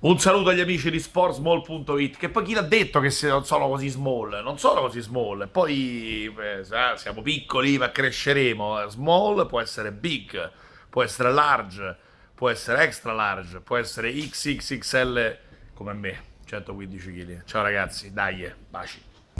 Un saluto agli amici di sportsmall.it, che poi chi l'ha detto che non sono così small? Non sono così small, poi eh, siamo piccoli ma cresceremo. Small può essere big, può essere large, può essere extra large, può essere XXXL come me, 115 kg. Ciao ragazzi, dai, eh, baci.